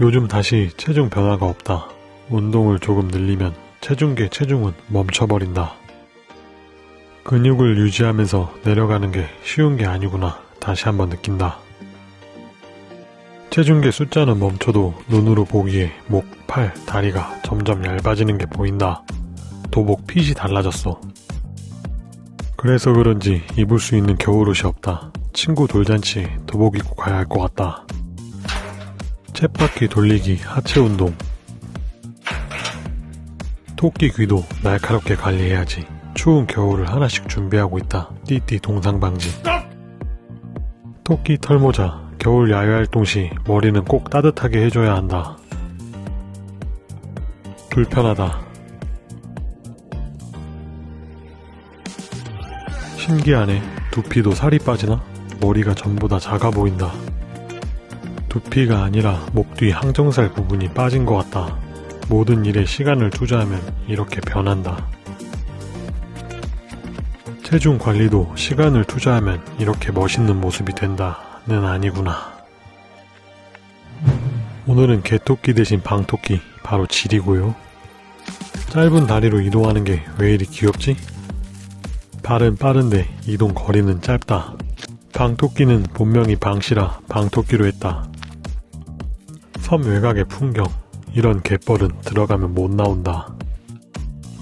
요즘 다시 체중 변화가 없다. 운동을 조금 늘리면 체중계 체중은 멈춰버린다. 근육을 유지하면서 내려가는 게 쉬운 게 아니구나 다시 한번 느낀다. 체중계 숫자는 멈춰도 눈으로 보기에 목, 팔, 다리가 점점 얇아지는 게 보인다. 도복 핏이 달라졌어. 그래서 그런지 입을 수 있는 겨울옷이 없다. 친구 돌잔치 도복 입고 가야 할 것 같다. 쳇바퀴 돌리기 하체 운동. 토끼 귀도 날카롭게 관리해야지. 추운 겨울을 하나씩 준비하고 있다. 띠띠 동상방지. 토끼 털모자. 겨울 야외활동 시 머리는 꼭 따뜻하게 해줘야 한다. 불편하다. 신기하네. 두피도 살이 빠지나? 머리가 전부 다 작아 보인다. 두피가 아니라 목 뒤 항정살 부분이 빠진 것 같다. 모든 일에 시간을 투자하면 이렇게 변한다. 체중 관리도 시간을 투자하면 이렇게 멋있는 모습이 된다는 아니구나. 오늘은 개토끼 대신 방토끼 바로 질이고요. 짧은 다리로 이동하는 게 왜 이리 귀엽지? 발은 빠른데 이동 거리는 짧다. 방토끼는 본명이 방시라 방토끼로 했다. 섬 외곽의 풍경 이런 갯벌은 들어가면 못 나온다.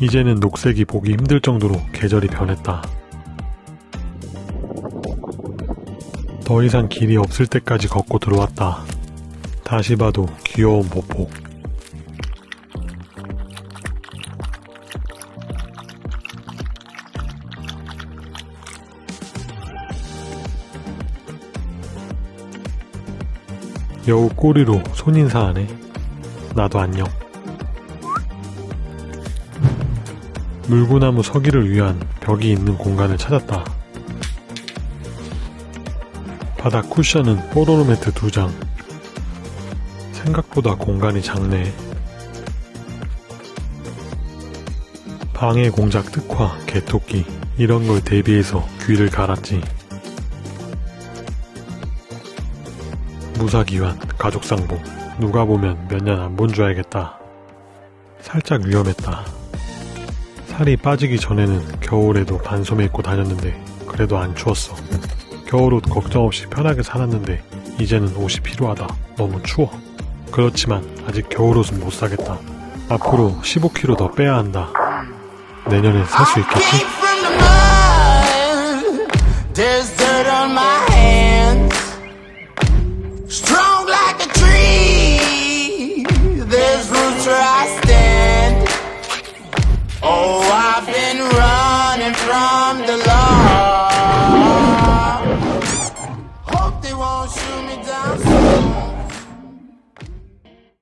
이제는 녹색이 보기 힘들 정도로 계절이 변했다. 더 이상 길이 없을 때까지 걷고 들어왔다. 다시 봐도 귀여운 보폭. 여우 꼬리로 손인사하네. 나도 안녕. 물구나무 서기를 위한 벽이 있는 공간을 찾았다. 바닥 쿠션은 뽀로로 매트 두 장. 생각보다 공간이 작네. 방해 공작 특화, 개토끼 이런 걸 대비해서 귀를 갈았지. 무사기환, 가족상봉 누가 보면 몇 년 안 본 줄 알겠다. 살짝 위험했다. 살이 빠지기 전에는 겨울에도 반소매 입고 다녔는데 그래도 안 추웠어. 겨울옷 걱정 없이 편하게 살았는데 이제는 옷이 필요하다. 너무 추워. 그렇지만 아직 겨울옷은 못 사겠다. 앞으로 15kg 더 빼야 한다. 내년에 살 수 있겠지? Strong like a tree. There's roots where I stand. Oh, I've been running from the law.